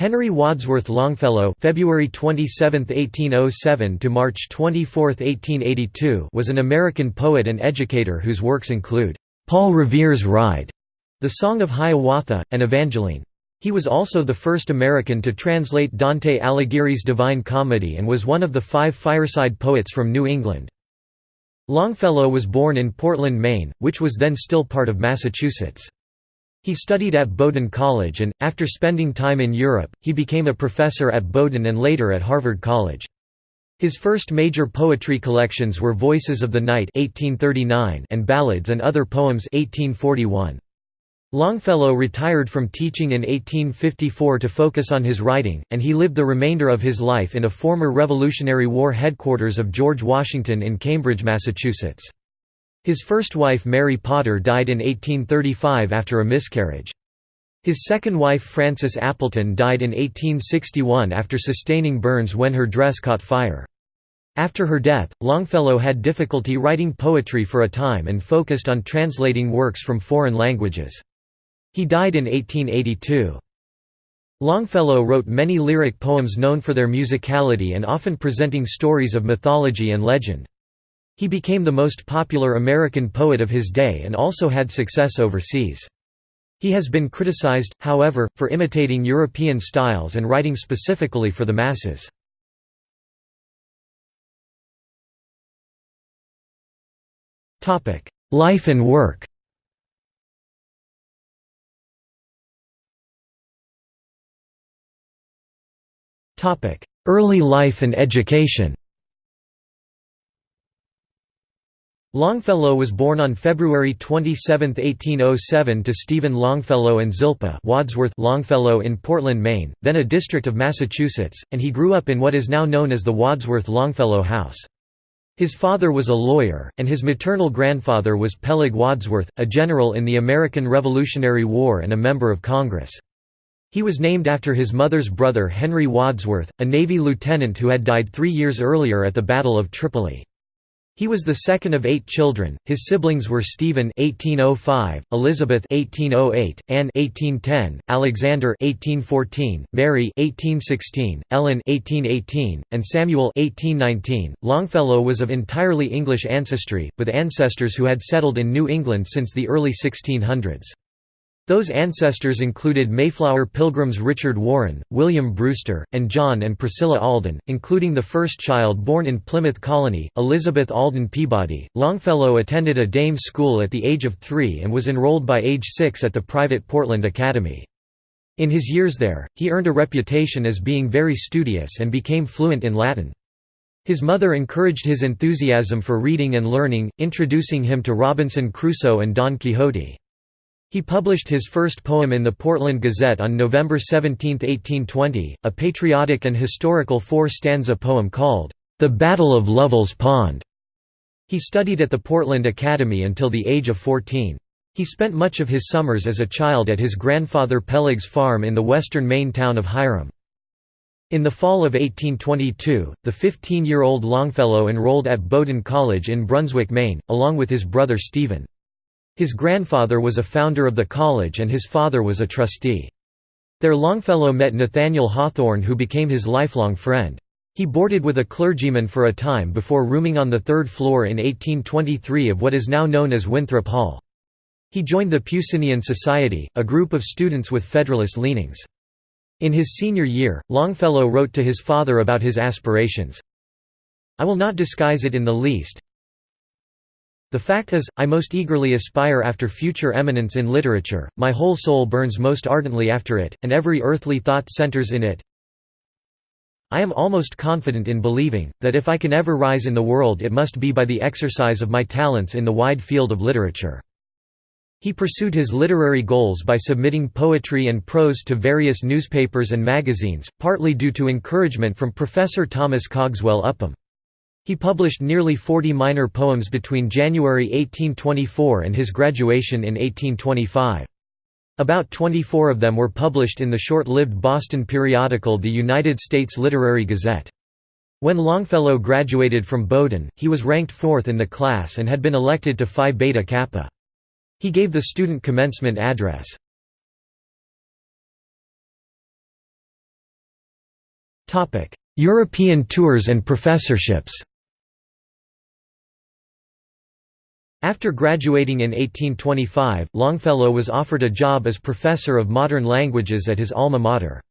Henry Wadsworth Longfellow February 27, 1807 to March 24, 1882 was an American poet and educator whose works include Paul Revere's Ride, The Song of Hiawatha, and Evangeline. He was also the first American to translate Dante Alighieri's Divine Comedy and was one of the five fireside poets from New England. Longfellow was born in Portland, Maine, which was then still part of Massachusetts. He studied at Bowdoin College and, after spending time in Europe, he became a professor at Bowdoin and later at Harvard College. His first major poetry collections were Voices of the Night 1839 and Ballads and Other Poems 1841. Longfellow retired from teaching in 1854 to focus on his writing, and he lived the remainder of his life in a former Revolutionary War headquarters of George Washington in Cambridge, Massachusetts. His first wife Mary Potter died in 1835 after a miscarriage. His second wife Frances Appleton died in 1861 after sustaining burns when her dress caught fire. After her death, Longfellow had difficulty writing poetry for a time and focused on translating works from foreign languages. He died in 1882. Longfellow wrote many lyric poems known for their musicality and often presenting stories of mythology and legend. He became the most popular American poet of his day and also had success overseas. He has been criticized, however, for imitating European styles and writing specifically for the masses. Life and work Early life and education Longfellow was born on February 27, 1807 to Stephen Longfellow and Zilpah Wadsworth Longfellow in Portland, Maine, then a district of Massachusetts, and he grew up in what is now known as the Wadsworth-Longfellow House. His father was a lawyer, and his maternal grandfather was Peleg Wadsworth, a general in the American Revolutionary War and a member of Congress. He was named after his mother's brother Henry Wadsworth, a Navy lieutenant who had died three years earlier at the Battle of Tripoli. He was the second of eight children. His siblings were Stephen (1805), Elizabeth (1808), Anne (1810), Alexander (1814), Mary (1816), Ellen (1818), and Samuel (1819). Longfellow was of entirely English ancestry, with ancestors who had settled in New England since the early 1600s. Those ancestors included Mayflower pilgrims Richard Warren, William Brewster, and John and Priscilla Alden, including the first child born in Plymouth Colony, Elizabeth Alden Peabody. Longfellow attended a dame school at the age of three and was enrolled by age six at the private Portland Academy. In his years there, he earned a reputation as being very studious and became fluent in Latin. His mother encouraged his enthusiasm for reading and learning, introducing him to Robinson Crusoe and Don Quixote. He published his first poem in the Portland Gazette on November 17, 1820, a patriotic and historical four-stanza poem called, "'The Battle of Lovell's Pond'". He studied at the Portland Academy until the age of 14. He spent much of his summers as a child at his grandfather Peleg's farm in the western Maine town of Hiram. In the fall of 1822, the 15-year-old Longfellow enrolled at Bowdoin College in Brunswick, Maine, along with his brother Stephen. His grandfather was a founder of the college and his father was a trustee. There Longfellow met Nathaniel Hawthorne who became his lifelong friend. He boarded with a clergyman for a time before rooming on the third floor in 1823 of what is now known as Winthrop Hall. He joined the Peucinian Society, a group of students with Federalist leanings. In his senior year, Longfellow wrote to his father about his aspirations, I will not disguise it in the least, the fact is, I most eagerly aspire after future eminence in literature, my whole soul burns most ardently after it, and every earthly thought centers in it. I am almost confident in believing, that if I can ever rise in the world it must be by the exercise of my talents in the wide field of literature. He pursued his literary goals by submitting poetry and prose to various newspapers and magazines, partly due to encouragement from Professor Thomas Cogswell Upham. He published nearly 40 minor poems between January 1824 and his graduation in 1825. About 24 of them were published in the short-lived Boston periodical The United States Literary Gazette. When Longfellow graduated from Bowdoin, he was ranked fourth in the class and had been elected to Phi Beta Kappa. He gave the student commencement address. European tours and professorships After graduating in 1825, Longfellow was offered a job as professor of modern languages at his alma mater.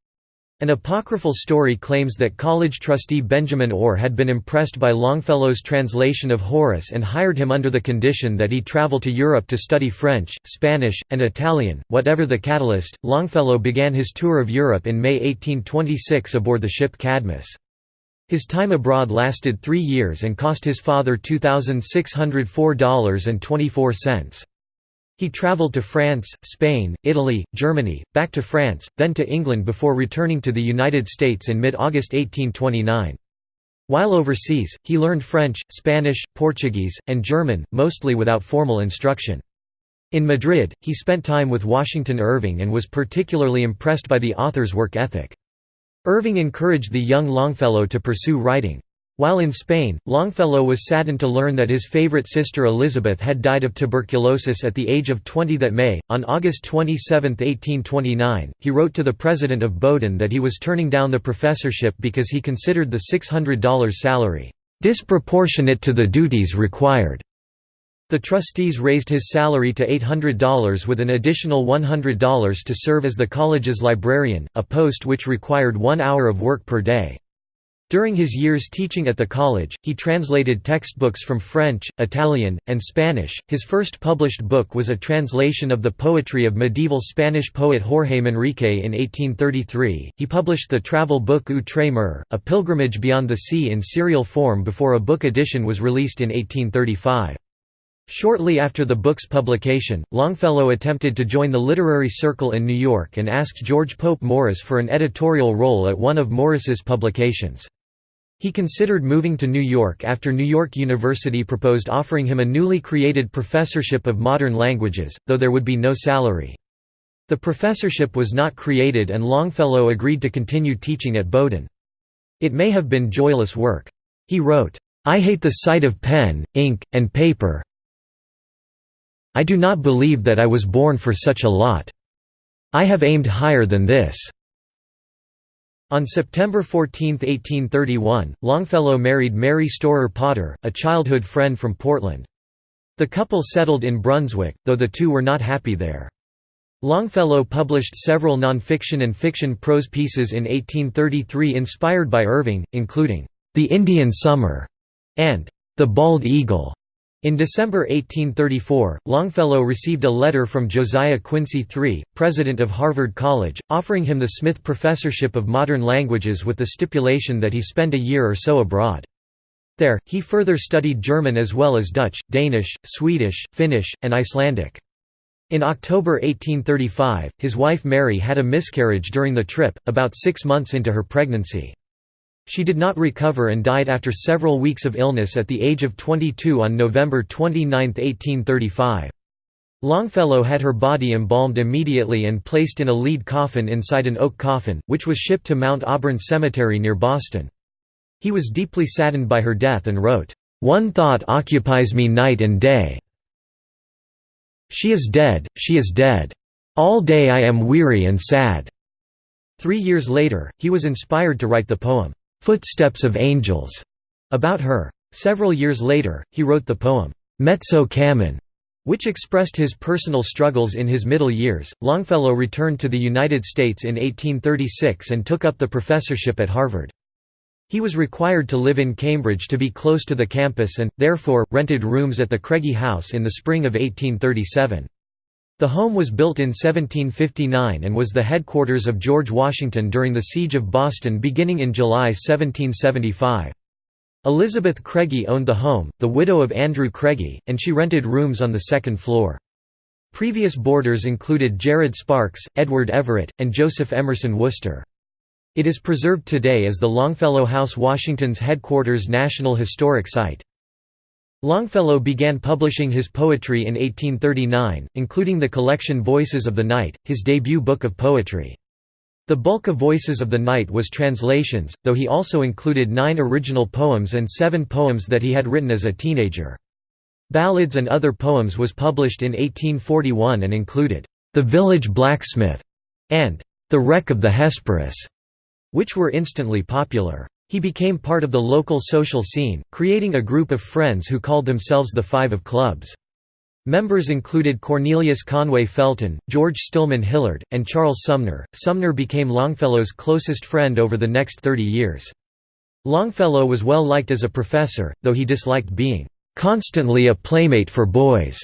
An apocryphal story claims that college trustee Benjamin Orr had been impressed by Longfellow's translation of Horace and hired him under the condition that he travel to Europe to study French, Spanish, and Italian. Whatever the catalyst, Longfellow began his tour of Europe in May 1826 aboard the ship Cadmus. His time abroad lasted three years and cost his father $2,604.24. He travelled to France, Spain, Italy, Germany, back to France, then to England before returning to the United States in mid-August 1829. While overseas, he learned French, Spanish, Portuguese, and German, mostly without formal instruction. In Madrid, he spent time with Washington Irving and was particularly impressed by the author's work ethic. Irving encouraged the young Longfellow to pursue writing. While in Spain, Longfellow was saddened to learn that his favorite sister Elizabeth had died of tuberculosis at the age of 20 that May. On August 27, 1829, he wrote to the president of Bowdoin that he was turning down the professorship because he considered the $600 salary disproportionate to the duties required. The trustees raised his salary to $800 with an additional $100 to serve as the college's librarian, a post which required one hour of work per day. During his years teaching at the college, he translated textbooks from French, Italian, and Spanish. His first published book was a translation of the poetry of medieval Spanish poet Jorge Manrique in 1833. He published the travel book Outre Mer, A Pilgrimage Beyond the Sea in serial form before a book edition was released in 1835. Shortly after the book's publication, Longfellow attempted to join the literary circle in New York and asked George Pope Morris for an editorial role at one of Morris's publications. He considered moving to New York after New York University proposed offering him a newly created professorship of modern languages, though there would be no salary. The professorship was not created and Longfellow agreed to continue teaching at Bowdoin. It may have been joyless work. He wrote, "'I hate the sight of pen, ink, and paper I do not believe that I was born for such a lot. I have aimed higher than this." On September 14, 1831, Longfellow married Mary Storer Potter, a childhood friend from Portland. The couple settled in Brunswick, though the two were not happy there. Longfellow published several nonfiction and fiction prose pieces in 1833 inspired by Irving, including, "'The Indian Summer' and "'The Bald Eagle'. In December 1834, Longfellow received a letter from Josiah Quincy III, president of Harvard College, offering him the Smith Professorship of Modern Languages with the stipulation that he spend a year or so abroad. There, he further studied German as well as Dutch, Danish, Swedish, Finnish, and Icelandic. In October 1835, his wife Mary had a miscarriage during the trip, about six months into her pregnancy. She did not recover and died after several weeks of illness at the age of 22 on November 29, 1835. Longfellow had her body embalmed immediately and placed in a lead coffin inside an oak coffin, which was shipped to Mount Auburn Cemetery near Boston. He was deeply saddened by her death and wrote, "...one thought occupies me night and day. She is dead, she is dead. All day I am weary and sad." Three years later, he was inspired to write the poem, "'Footsteps of Angels' about her. Several years later, he wrote the poem, "'Mezzo Cammin' which expressed his personal struggles in his middle years. Longfellow returned to the United States in 1836 and took up the professorship at Harvard. He was required to live in Cambridge to be close to the campus and, therefore, rented rooms at the Craigie House in the spring of 1837. The home was built in 1759 and was the headquarters of George Washington during the Siege of Boston beginning in July 1775. Elizabeth Craigie owned the home, the widow of Andrew Craigie, and she rented rooms on the second floor. Previous boarders included Jared Sparks, Edward Everett, and Joseph Emerson Worcester. It is preserved today as the Longfellow House Washington's headquarters National Historic Site. Longfellow began publishing his poetry in 1839, including the collection Voices of the Night, his debut book of poetry. The bulk of Voices of the Night was translations, though he also included nine original poems and seven poems that he had written as a teenager. Ballads and Other Poems was published in 1841 and included, "'The Village Blacksmith' and "'The Wreck of the Hesperus'. which were instantly popular. He became part of the local social scene, creating a group of friends who called themselves the Five of Clubs. Members included Cornelius Conway Felton, George Stillman Hillard, and Charles Sumner. Sumner became Longfellow's closest friend over the next 30 years. Longfellow was well liked as a professor, though he disliked being constantly a playmate for boys,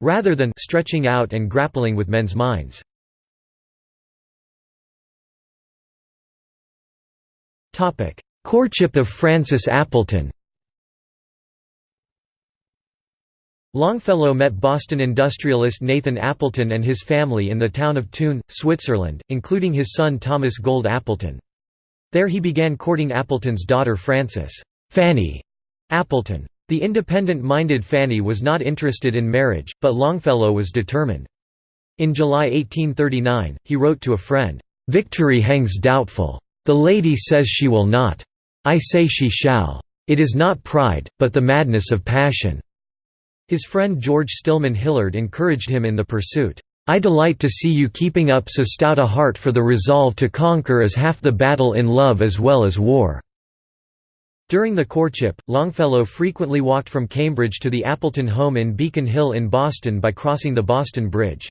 rather than stretching out and grappling with men's minds. Courtship of Frances Appleton Longfellow met Boston industrialist Nathan Appleton and his family in the town of Thun, Switzerland, including his son Thomas Gold Appleton. There he began courting Appleton's daughter Frances Fanny Appleton. The independent-minded Fanny was not interested in marriage, but Longfellow was determined. In July 1839, he wrote to a friend, "'Victory hangs doubtful. The lady says she will not. I say she shall. It is not pride, but the madness of passion." His friend George Stillman Hillard encouraged him in the pursuit. I delight to see you keeping up so stout a heart for the resolve to conquer as half the battle in love as well as war." During the courtship, Longfellow frequently walked from Cambridge to the Appleton home in Beacon Hill in Boston by crossing the Boston Bridge.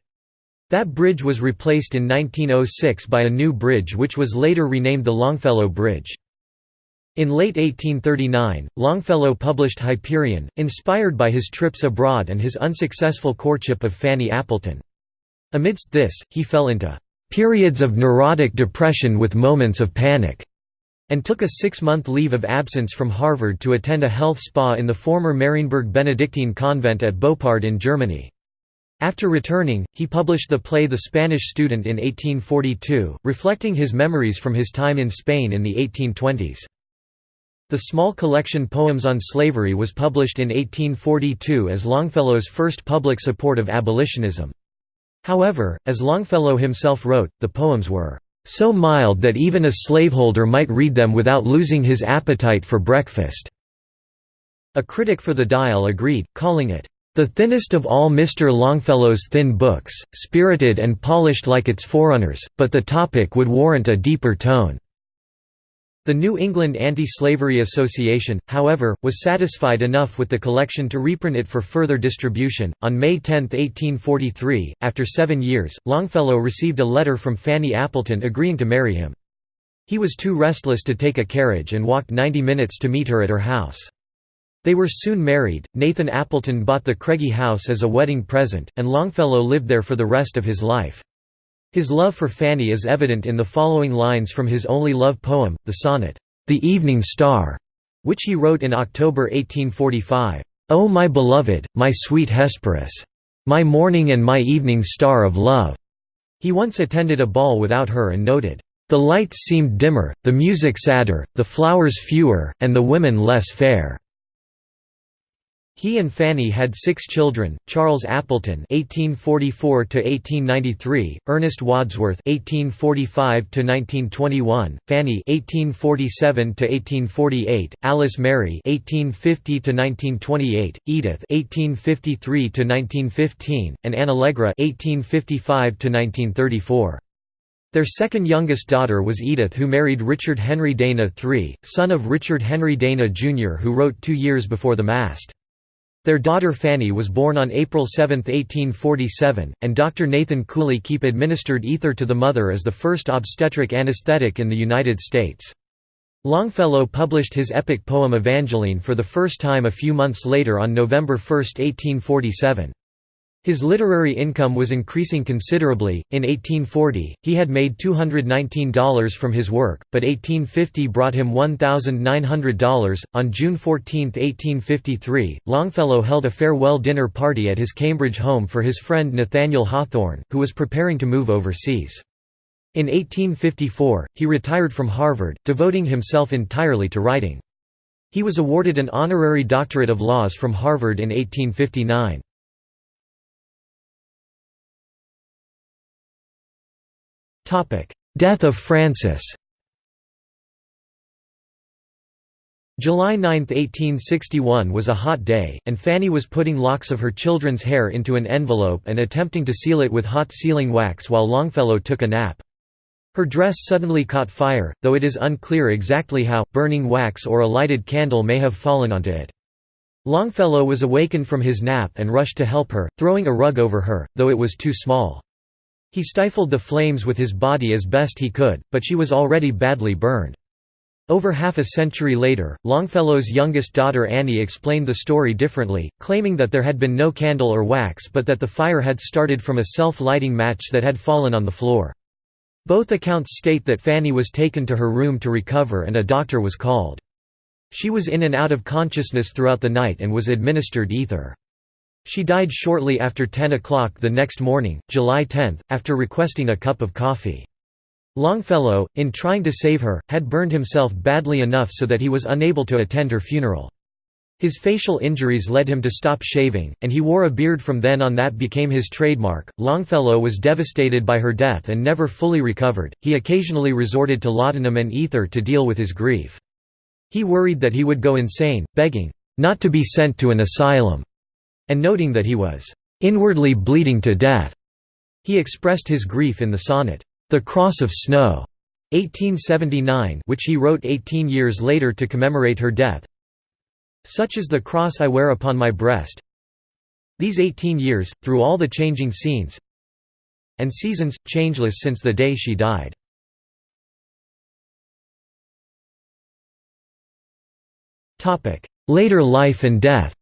That bridge was replaced in 1906 by a new bridge which was later renamed the Longfellow Bridge. In late 1839, Longfellow published Hyperion, inspired by his trips abroad and his unsuccessful courtship of Fanny Appleton. Amidst this, he fell into "...periods of neurotic depression with moments of panic." and took a six-month leave of absence from Harvard to attend a health spa in the former Marienburg Benedictine convent at Boppard in Germany. After returning, he published the play The Spanish Student in 1842, reflecting his memories from his time in Spain in the 1820s. The small collection Poems on Slavery was published in 1842 as Longfellow's first public support of abolitionism. However, as Longfellow himself wrote, the poems were so mild that even a slaveholder might read them without losing his appetite for breakfast." A critic for the Dial agreed, calling it, "...the thinnest of all Mr. Longfellow's thin books, spirited and polished like its forerunners, but the topic would warrant a deeper tone." The New England Anti-Slavery Association, however, was satisfied enough with the collection to reprint it for further distribution. On May 10, 1843, after seven years, Longfellow received a letter from Fanny Appleton agreeing to marry him. He was too restless to take a carriage and walked 90 minutes to meet her at her house. They were soon married. Nathan Appleton bought the Craigie house as a wedding present, and Longfellow lived there for the rest of his life. His love for Fanny is evident in the following lines from his only love poem, the sonnet, "'The Evening Star", which he wrote in October 1845. "'O my beloved, my sweet Hesperus! My morning and my evening star of love!' He once attended a ball without her and noted, "'The lights seemed dimmer, the music sadder, the flowers fewer, and the women less fair.' He and Fanny had six children: Charles Appleton (1844–1893), Ernest Wadsworth (1845–1921), Fanny (1847–1848), Alice Mary (1850–1928), Edith (1853–1915), and Anne Allegra (1855–1934). Their second youngest daughter was Edith who married Richard Henry Dana III, son of Richard Henry Dana Jr. who wrote two years before the mast. Their daughter Fanny was born on April 7, 1847, and Dr. Nathan Cooley Keep administered ether to the mother as the first obstetric anesthetic in the United States. Longfellow published his epic poem Evangeline for the first time a few months later on November 1, 1847. His literary income was increasing considerably. In 1840, he had made $219 from his work, but 1850 brought him $1,900. On June 14, 1853, Longfellow held a farewell dinner party at his Cambridge home for his friend Nathaniel Hawthorne, who was preparing to move overseas. In 1854, he retired from Harvard, devoting himself entirely to writing. He was awarded an honorary doctorate of laws from Harvard in 1859. Death of Frances July 9, 1861 was a hot day, and Fanny was putting locks of her children's hair into an envelope and attempting to seal it with hot sealing wax while Longfellow took a nap. Her dress suddenly caught fire, though it is unclear exactly how, burning wax or a lighted candle may have fallen onto it. Longfellow was awakened from his nap and rushed to help her, throwing a rug over her, though it was too small. He stifled the flames with his body as best he could, but she was already badly burned. Over half a century later, Longfellow's youngest daughter Annie explained the story differently, claiming that there had been no candle or wax but that the fire had started from a self-lighting match that had fallen on the floor. Both accounts state that Fanny was taken to her room to recover and a doctor was called. She was in and out of consciousness throughout the night and was administered ether. She died shortly after 10 o'clock the next morning, July 10, after requesting a cup of coffee. Longfellow, in trying to save her, had burned himself badly enough so that he was unable to attend her funeral. His facial injuries led him to stop shaving, and he wore a beard from then on that became his trademark. Longfellow was devastated by her death and never fully recovered. He occasionally resorted to laudanum and ether to deal with his grief. He worried that he would go insane, begging not to be sent to an asylum, and noting that he was inwardly bleeding to death. He expressed his grief in the sonnet, The Cross of Snow, 1879, which he wrote 18 years later to commemorate her death. Such is the cross I wear upon my breast These eighteen years, through all the changing scenes and seasons, changeless since the day she died. Later life and death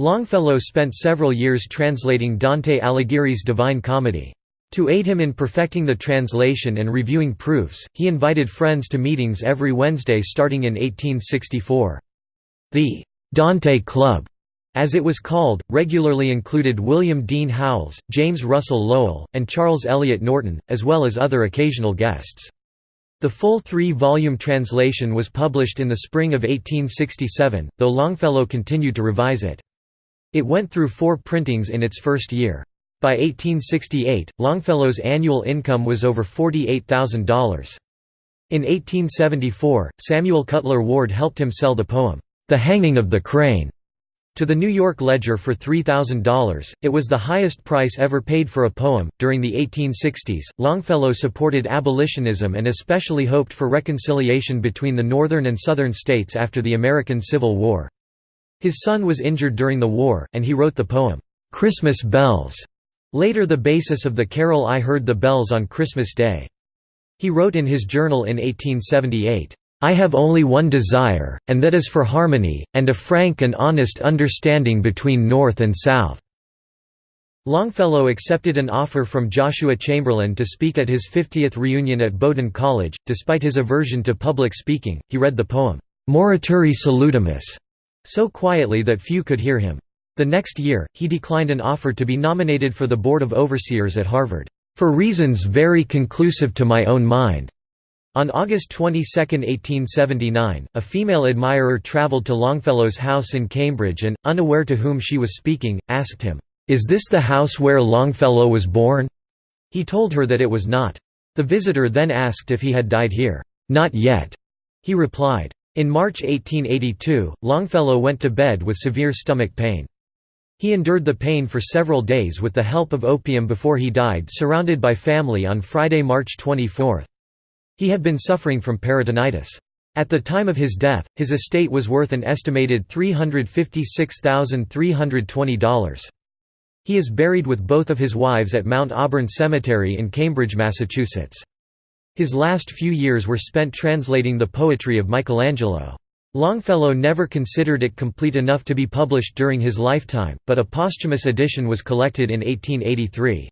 Longfellow spent several years translating Dante Alighieri's Divine Comedy. To aid him in perfecting the translation and reviewing proofs, he invited friends to meetings every Wednesday starting in 1864. The «Dante Club», as it was called, regularly included William Dean Howells, James Russell Lowell, and Charles Eliot Norton, as well as other occasional guests. The full three-volume translation was published in the spring of 1867, though Longfellow continued to revise it. It went through four printings in its first year. By 1868, Longfellow's annual income was over $48,000. In 1874, Samuel Cutler Ward helped him sell the poem, The Hanging of the Crane, to the New York Ledger for $3,000. It was the highest price ever paid for a poem. During the 1860s, Longfellow supported abolitionism and especially hoped for reconciliation between the northern and southern states after the American Civil War. His son was injured during the war, and he wrote the poem, Christmas Bells, Later the basis of the carol I Heard the Bells on Christmas Day. He wrote in his journal in 1878, "...I have only one desire, and that is for harmony, and a frank and honest understanding between North and South." Longfellow accepted an offer from Joshua Chamberlain to speak at his 50th reunion at Bowdoin College. Despite his aversion to public speaking, he read the poem, Morituri Salutamus, so quietly that few could hear him. The next year, he declined an offer to be nominated for the Board of Overseers at Harvard, "...for reasons very conclusive to my own mind." On August 22, 1879, a female admirer travelled to Longfellow's house in Cambridge and, unaware to whom she was speaking, asked him, "'Is this the house where Longfellow was born?' He told her that it was not. The visitor then asked if he had died here. "'Not yet,' he replied. In March 1882, Longfellow went to bed with severe stomach pain. He endured the pain for several days with the help of opium before he died surrounded by family on Friday, March 24. He had been suffering from peritonitis. At the time of his death, his estate was worth an estimated $356,320. He is buried with both of his wives at Mount Auburn Cemetery in Cambridge, Massachusetts. His last few years were spent translating the poetry of Michelangelo. Longfellow never considered it complete enough to be published during his lifetime, but a posthumous edition was collected in 1883.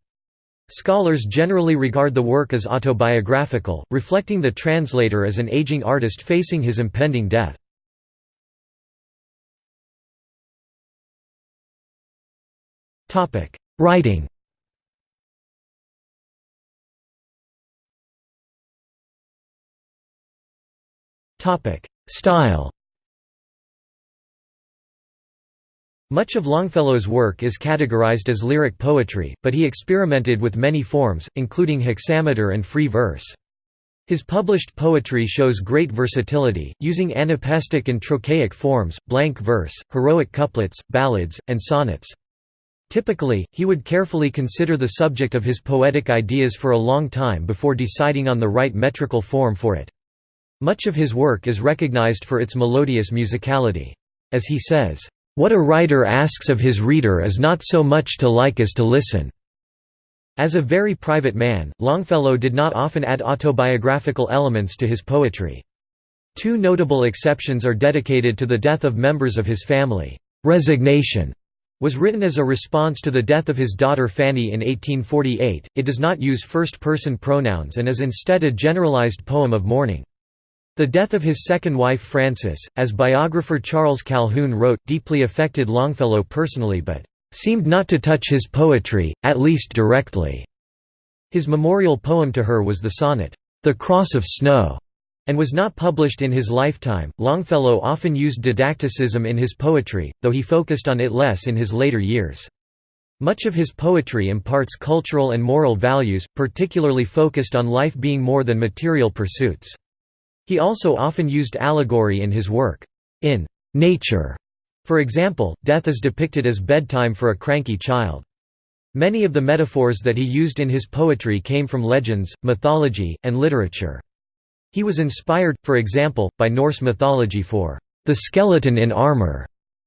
Scholars generally regard the work as autobiographical, reflecting the translator as an aging artist facing his impending death. Writing Style Much of Longfellow's work is categorized as lyric poetry, but he experimented with many forms, including hexameter and free verse. His published poetry shows great versatility, using anapestic and trochaic forms, blank verse, heroic couplets, ballads, and sonnets. Typically, he would carefully consider the subject of his poetic ideas for a long time before deciding on the right metrical form for it. Much of his work is recognized for its melodious musicality. As he says, "...what a writer asks of his reader is not so much to like as to listen." As a very private man, Longfellow did not often add autobiographical elements to his poetry. Two notable exceptions are dedicated to the death of members of his family. Resignation was written as a response to the death of his daughter Fanny in 1848. It does not use first person pronouns and is instead a generalized poem of mourning. The death of his second wife Frances, as biographer Charles Calhoun wrote, deeply affected Longfellow personally but seemed not to touch his poetry, at least directly. His memorial poem to her was the sonnet, The Cross of Snow, and was not published in his lifetime. Longfellow often used didacticism in his poetry, though he focused on it less in his later years. Much of his poetry imparts cultural and moral values, particularly focused on life being more than material pursuits. He also often used allegory in his work. In Nature, for example, death is depicted as bedtime for a cranky child. Many of the metaphors that he used in his poetry came from legends, mythology, and literature. He was inspired, for example, by Norse mythology for the skeleton in armor,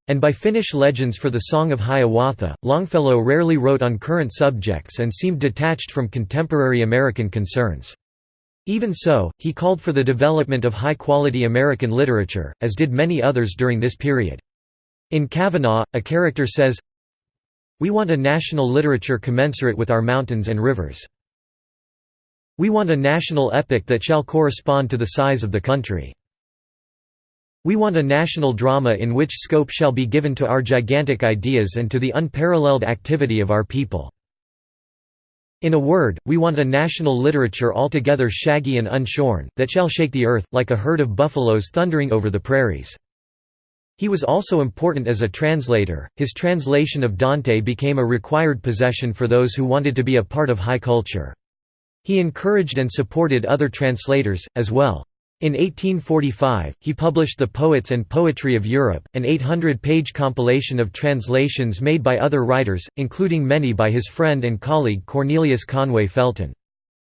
and by Finnish legends for the Song of Hiawatha. Longfellow rarely wrote on current subjects and seemed detached from contemporary American concerns. Even so, he called for the development of high-quality American literature, as did many others during this period. In Kavanagh, a character says, We want a national literature commensurate with our mountains and rivers. We want a national epic that shall correspond to the size of the country. We want a national drama in which scope shall be given to our gigantic ideas and to the unparalleled activity of our people. In a word, we want a national literature altogether shaggy and unshorn, that shall shake the earth, like a herd of buffaloes thundering over the prairies. He was also important as a translator, his translation of Dante became a required possession for those who wanted to be a part of high culture. He encouraged and supported other translators, as well. In 1845, he published The Poets and Poetry of Europe, an 800-page compilation of translations made by other writers, including many by his friend and colleague Cornelius Conway Felton.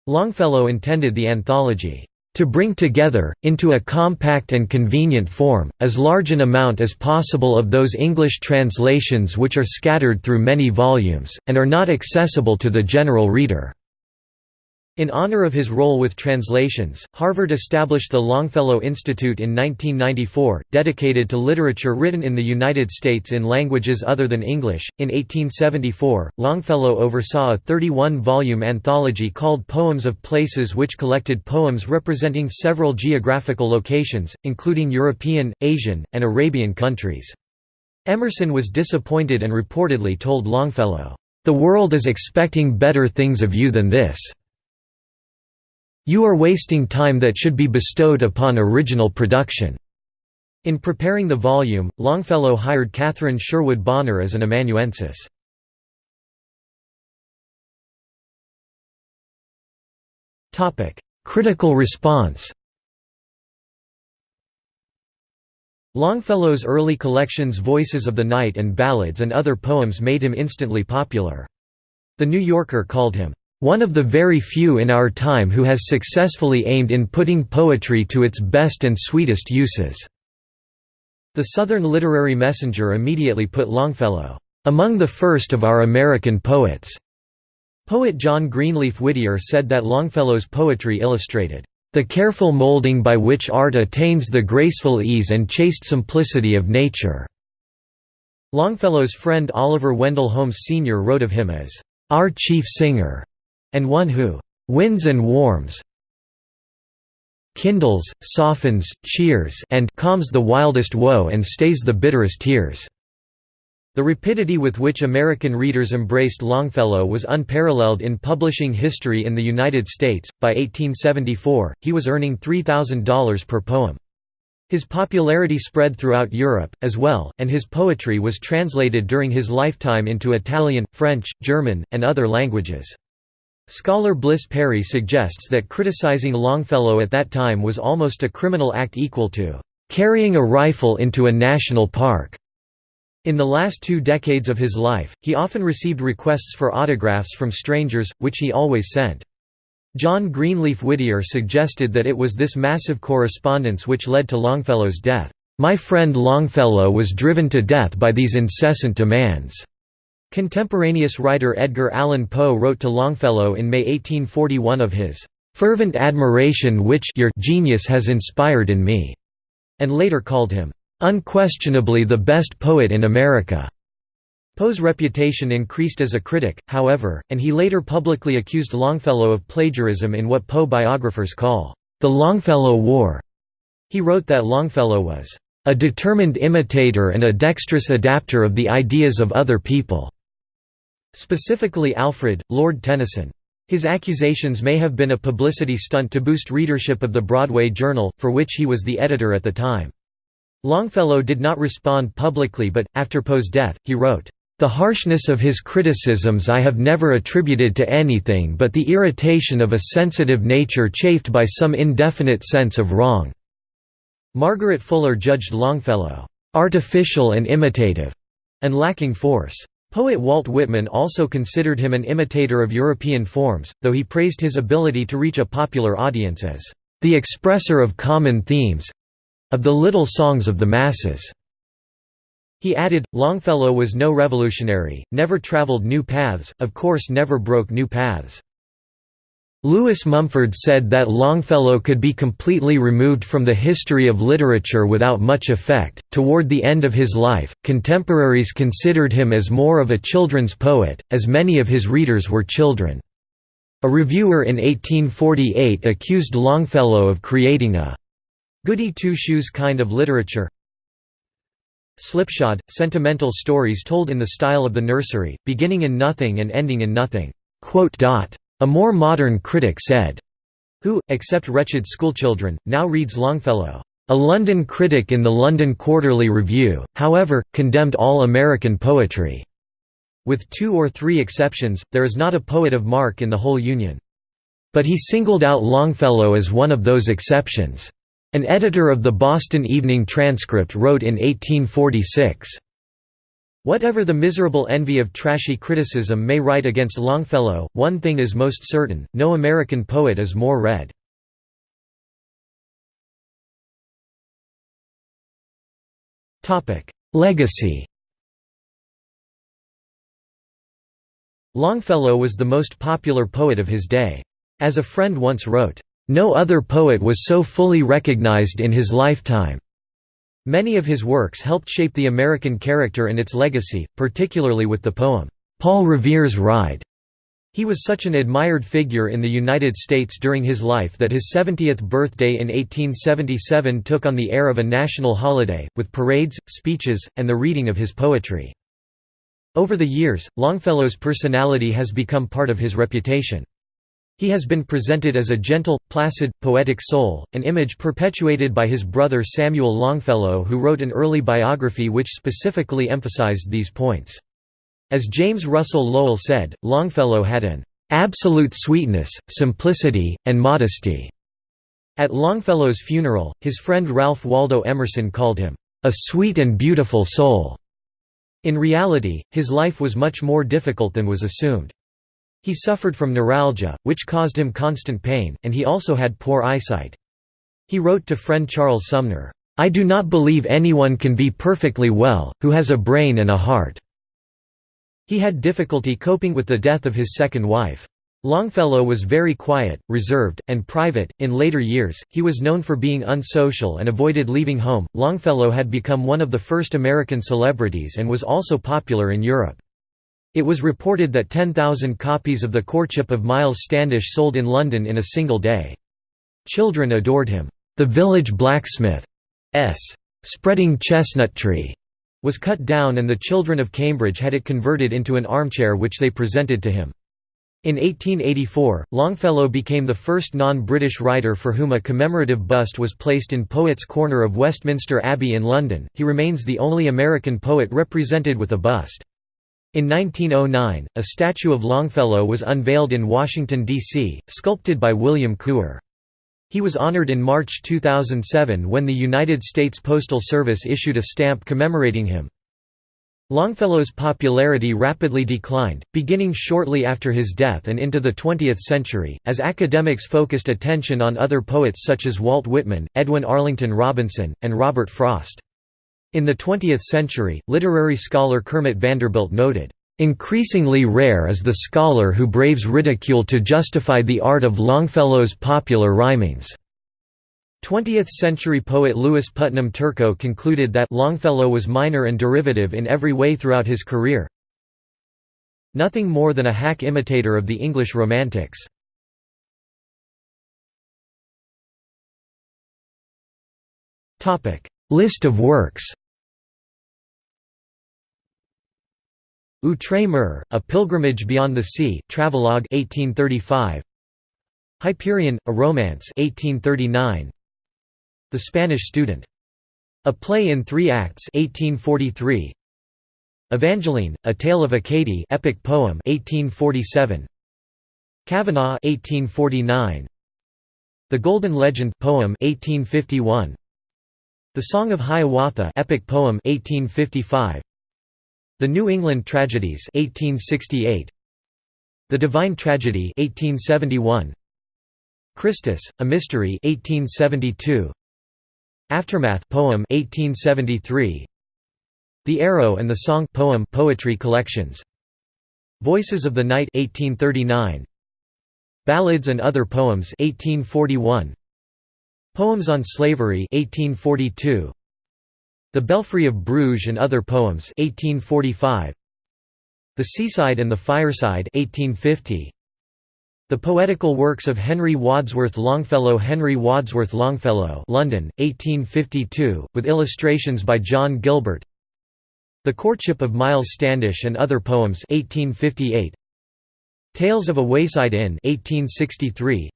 Longfellow intended the anthology to bring together, into a compact and convenient form, as large an amount as possible of those English translations which are scattered through many volumes, and are not accessible to the general reader. In honor of his role with translations, Harvard established the Longfellow Institute in 1994, dedicated to literature written in the United States in languages other than English. In 1874, Longfellow oversaw a 31 volume anthology called Poems of Places, which collected poems representing several geographical locations, including European, Asian, and Arabian countries. Emerson was disappointed and reportedly told Longfellow, The world is expecting better things of you than this. You are wasting time that should be bestowed upon original production." In preparing the volume, Longfellow hired Catherine Sherwood Bonner as an amanuensis. Critical response Longfellow's early collections Voices of the Night and Ballads and Other Poems made him instantly popular. The New Yorker called him, one of the very few in our time who has successfully aimed in putting poetry to its best and sweetest uses." The Southern Literary Messenger immediately put Longfellow, "...among the first of our American poets." Poet John Greenleaf Whittier said that Longfellow's poetry illustrated, "...the careful molding by which art attains the graceful ease and chaste simplicity of nature." Longfellow's friend Oliver Wendell Holmes Sr. wrote of him as, "...our chief singer." And one who wins and warms kindles, softens, cheers and calms the wildest woe and stays the bitterest tears." The rapidity with which American readers embraced Longfellow was unparalleled in publishing history in the United States. By 1874, he was earning $3,000 per poem. His popularity spread throughout Europe, as well, and his poetry was translated during his lifetime into Italian, French, German, and other languages. Scholar Bliss Perry suggests that criticizing Longfellow at that time was almost a criminal act equal to carrying a rifle into a national park. In the last two decades of his life, he often received requests for autographs from strangers, which he always sent. John Greenleaf Whittier suggested that it was this massive correspondence which led to Longfellow's death. My friend Longfellow was driven to death by these incessant demands. Contemporaneous writer Edgar Allan Poe wrote to Longfellow in May 1841 of his fervent admiration which your genius has inspired in me, and later called him unquestionably the best poet in America. Poe's reputation increased as a critic, however, and he later publicly accused Longfellow of plagiarism in what Poe biographers call the Longfellow War. He wrote that Longfellow was a determined imitator and a dexterous adapter of the ideas of other people, specifically Alfred, Lord Tennyson. His accusations may have been a publicity stunt to boost readership of the Broadway Journal, for which he was the editor at the time. Longfellow did not respond publicly but, after Poe's death, he wrote, "...the harshness of his criticisms I have never attributed to anything but the irritation of a sensitive nature chafed by some indefinite sense of wrong." Margaret Fuller judged Longfellow, "...artificial and imitative," and lacking force. Poet Walt Whitman also considered him an imitator of European forms, though he praised his ability to reach a popular audience as the expresser of common themes, of the little songs of the masses." He added, Longfellow was no revolutionary, never traveled new paths, of course never broke new paths. Lewis Mumford said that Longfellow could be completely removed from the history of literature without much effect. Toward the end of his life, contemporaries considered him as more of a children's poet, as many of his readers were children. A reviewer in 1848 accused Longfellow of creating a Goody two-shoes kind of literature Slipshod, sentimental stories told in the style of the nursery, beginning in nothing and ending in nothing. A more modern critic said, who, except wretched schoolchildren, now reads Longfellow. A London critic in the London Quarterly Review, however, condemned all American poetry. With two or three exceptions, there is not a poet of mark in the whole Union. But he singled out Longfellow as one of those exceptions. An editor of the Boston Evening Transcript wrote in 1846, Whatever the miserable envy of trashy criticism may write against Longfellow, one thing is most certain, no American poet is more read. Legacy Longfellow was the most popular poet of his day. As a friend once wrote, no other poet was so fully recognized in his lifetime. Many of his works helped shape the American character and its legacy, particularly with the poem, Paul Revere's Ride. He was such an admired figure in the United States during his life that his 70th birthday in 1877 took on the air of a national holiday, with parades, speeches, and the reading of his poetry. Over the years, Longfellow's personality has become part of his reputation. He has been presented as a gentle, placid, poetic soul, an image perpetuated by his brother Samuel Longfellow who wrote an early biography which specifically emphasized these points. As James Russell Lowell said, Longfellow had an "...absolute sweetness, simplicity, and modesty." At Longfellow's funeral, his friend Ralph Waldo Emerson called him, "...a sweet and beautiful soul." In reality, his life was much more difficult than was assumed. He suffered from neuralgia, which caused him constant pain, and he also had poor eyesight. He wrote to friend Charles Sumner, "'I do not believe anyone can be perfectly well, who has a brain and a heart." He had difficulty coping with the death of his second wife. Longfellow was very quiet, reserved, and private. In later years, he was known for being unsocial and avoided leaving home. Longfellow had become one of the first American celebrities and was also popular in Europe. It was reported that 10,000 copies of The Courtship of Miles Standish sold in London in a single day. Children adored him. The village blacksmith's spreading chestnut tree was cut down and the children of Cambridge had it converted into an armchair which they presented to him. In 1884, Longfellow became the first non-British writer for whom a commemorative bust was placed in Poets' Corner of Westminster Abbey in London. He remains the only American poet represented with a bust. In 1909, a statue of Longfellow was unveiled in Washington, D.C., sculpted by William Couper. He was honored in March 2007 when the United States Postal Service issued a stamp commemorating him. Longfellow's popularity rapidly declined, beginning shortly after his death and into the 20th century, as academics focused attention on other poets such as Walt Whitman, Edwin Arlington Robinson, and Robert Frost. In the 20th century, literary scholar Kermit Vanderbilt noted, "...increasingly rare is the scholar who braves ridicule to justify the art of Longfellow's popular rhymings." 20th-century poet Lewis Putnam Turco concluded that Longfellow was minor and derivative in every way throughout his career. Nothing more than a hack imitator of the English Romantics. List of works Outre-mer, A Pilgrimage Beyond the Sea, Travelogue 1835. Hyperion, A Romance 1839. The Spanish Student. A Play in Three Acts 1843. Evangeline, A Tale of Acadie epic poem 1847. Kavanagh 1849. The Golden Legend poem 1851. The Song of Hiawatha epic poem 1855. The New England Tragedies 1868. The Divine Tragedy 1871. Christus, A Mystery 1872. Aftermath poem 1873 The Arrow and the Song poem poetry collections Voices of the Night 1839 Ballads and Other Poems 1841 Poems on Slavery 1842 The Belfry of Bruges and Other Poems 1845 The Seaside and the Fireside 1850 the Poetical Works of Henry Wadsworth Longfellow Henry Wadsworth Longfellow London, 1852, with illustrations by John Gilbert The Courtship of Miles Standish and Other Poems 1858. Tales of a Wayside Inn 1863.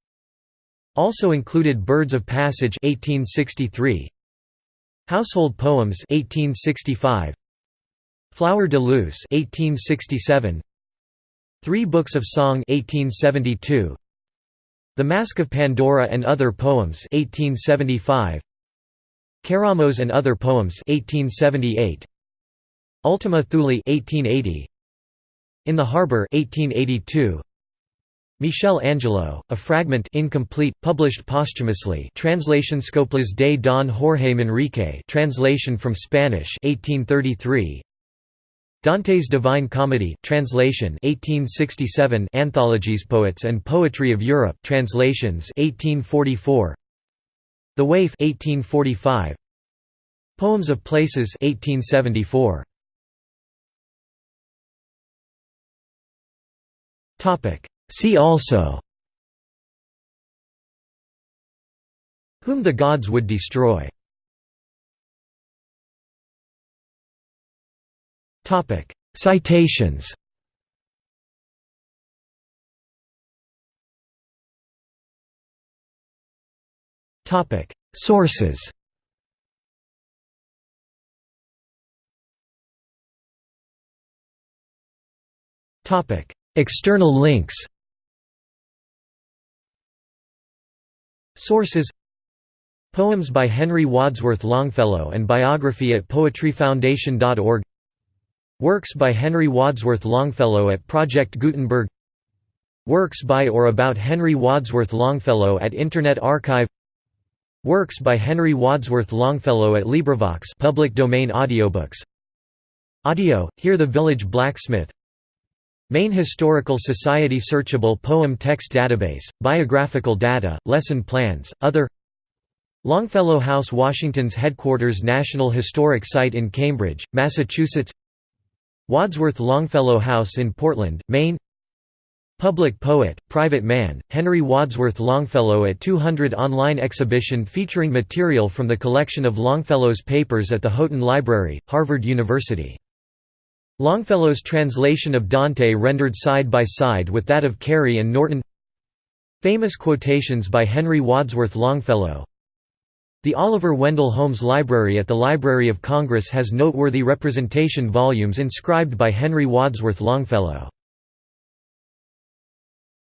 Also included Birds of Passage 1863. Household Poems 1865. Flower de Luce 1867. Three Books of Song 1872. The Mask of Pandora and Other Poems 1875. Keramos and Other Poems 1878. Ultima Thule 1880. In the Harbor 1882. Michel Angelo, a fragment incomplete, published posthumously translation Coplas de Don Jorge Manrique translation from Spanish 1833. Dante's Divine Comedy, translation 1867 Anthologies Poets and Poetry of Europe translations 1844 The Waif 1845 Poems of Places 1874 Topic See also Whom the Gods Would Destroy Citations. Sources. Topic: External links. Sources Poems by Henry Wadsworth Longfellow and biography at poetryfoundation.org Works by Henry Wadsworth Longfellow at Project Gutenberg Works by or about Henry Wadsworth Longfellow at Internet Archive Works by Henry Wadsworth Longfellow at LibriVox public domain audiobooks. Audio, Hear the Village Blacksmith Maine Historical Society Searchable Poem Text Database, Biographical Data, Lesson Plans, Other Longfellow House Washington's headquarters National Historic Site in Cambridge, Massachusetts Wadsworth Longfellow House in Portland, Maine Public poet, private man, Henry Wadsworth Longfellow at 200 online exhibition featuring material from the collection of Longfellow's papers at the Houghton Library, Harvard University. Longfellow's translation of Dante rendered side by side with that of Cary and Norton Famous quotations by Henry Wadsworth Longfellow the Oliver Wendell Holmes Library at the Library of Congress has noteworthy representation volumes inscribed by Henry Wadsworth Longfellow.